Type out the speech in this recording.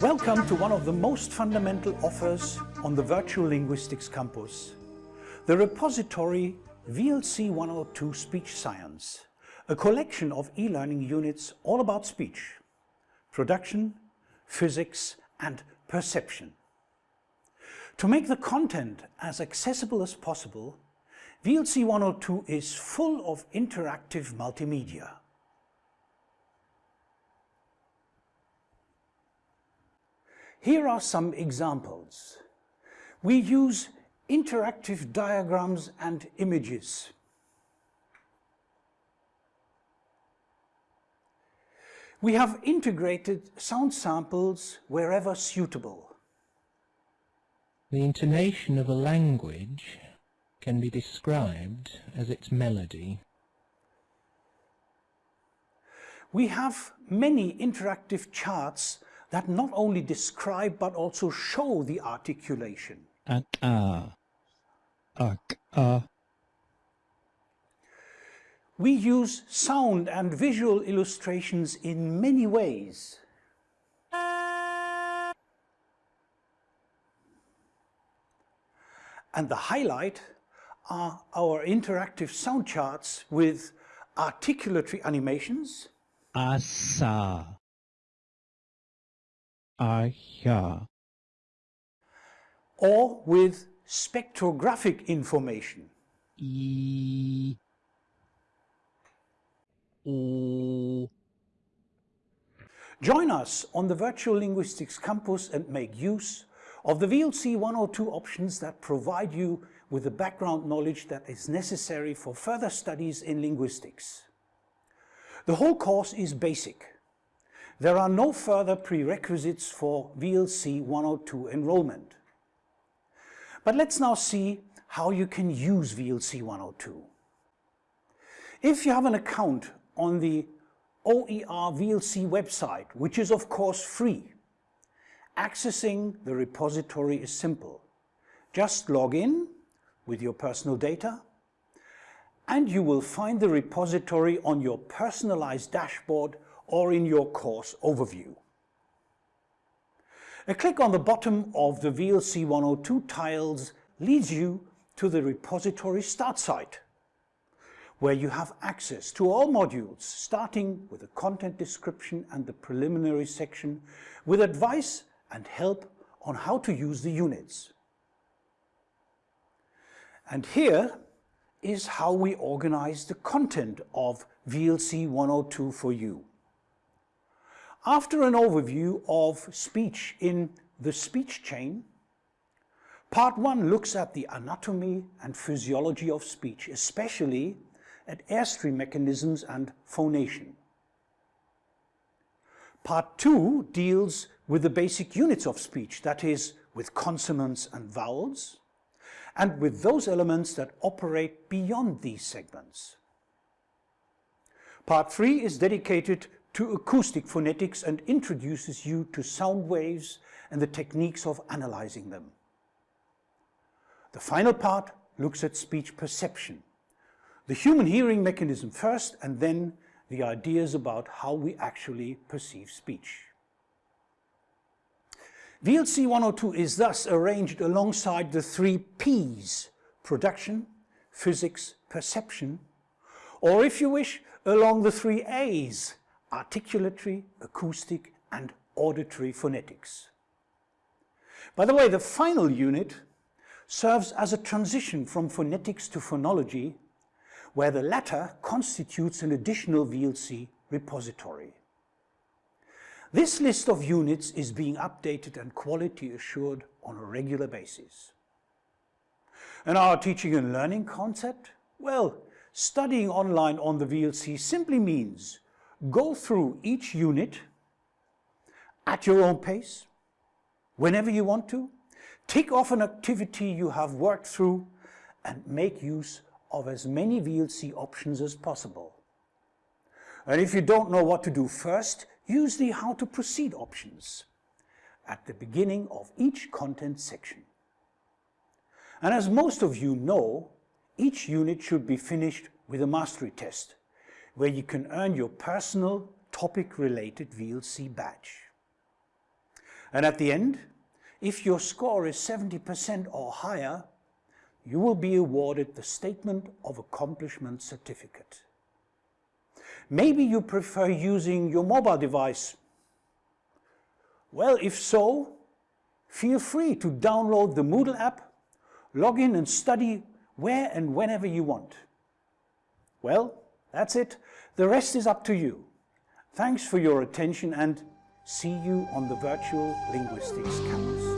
Welcome to one of the most fundamental offers on the Virtual Linguistics Campus, the repository VLC 102 Speech Science, a collection of e-learning units all about speech, production, physics and perception. To make the content as accessible as possible, VLC 102 is full of interactive multimedia. Here are some examples. We use interactive diagrams and images. We have integrated sound samples wherever suitable. The intonation of a language can be described as its melody. We have many interactive charts that not only describe but also show the articulation. Ak a, ak a. We use sound and visual illustrations in many ways. And the highlight are our interactive sound charts with articulatory animations, Asa. Ah, Aya. or with spectrographic information. E. O. Join us on the Virtual Linguistics Campus and make use of the VLC 102 options that provide you with the background knowledge that is necessary for further studies in linguistics. The whole course is basic. There are no further prerequisites for VLC 102 enrollment. But let's now see how you can use VLC 102. If you have an account on the OER VLC website, which is of course free, accessing the repository is simple. Just log in with your personal data and you will find the repository on your personalized dashboard or in your course overview. A click on the bottom of the VLC 102 tiles leads you to the repository start site, where you have access to all modules, starting with the content description and the preliminary section, with advice and help on how to use the units. And here is how we organize the content of VLC 102 for you. After an overview of speech in the speech chain, part 1 looks at the anatomy and physiology of speech, especially at airstream mechanisms and phonation. Part 2 deals with the basic units of speech, that is, with consonants and vowels, and with those elements that operate beyond these segments. Part 3 is dedicated to acoustic phonetics and introduces you to sound waves and the techniques of analyzing them. The final part looks at speech perception, the human hearing mechanism first and then the ideas about how we actually perceive speech. VLC 102 is thus arranged alongside the three P's, production, physics, perception, or if you wish, along the three A's, articulatory, acoustic and auditory phonetics. By the way, the final unit serves as a transition from phonetics to phonology, where the latter constitutes an additional VLC repository. This list of units is being updated and quality assured on a regular basis. And our teaching and learning concept? Well, studying online on the VLC simply means go through each unit at your own pace, whenever you want to, tick off an activity you have worked through and make use of as many VLC options as possible. And if you don't know what to do first, use the How to Proceed options at the beginning of each content section. And as most of you know, each unit should be finished with a mastery test, where you can earn your personal topic-related VLC badge. And at the end, if your score is 70% or higher, you will be awarded the Statement of Accomplishment certificate. Maybe you prefer using your mobile device. Well, if so, feel free to download the Moodle app, log in and study where and whenever you want. Well, that's it. The rest is up to you. Thanks for your attention and see you on the Virtual Linguistics Campus.